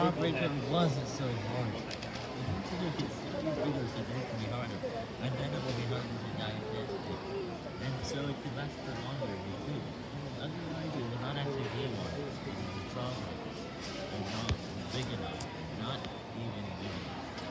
Jawbreaker wasn't so hard. Eventually you can see these videos be harder, and then it will be harder to digest it. And so it could last for longer,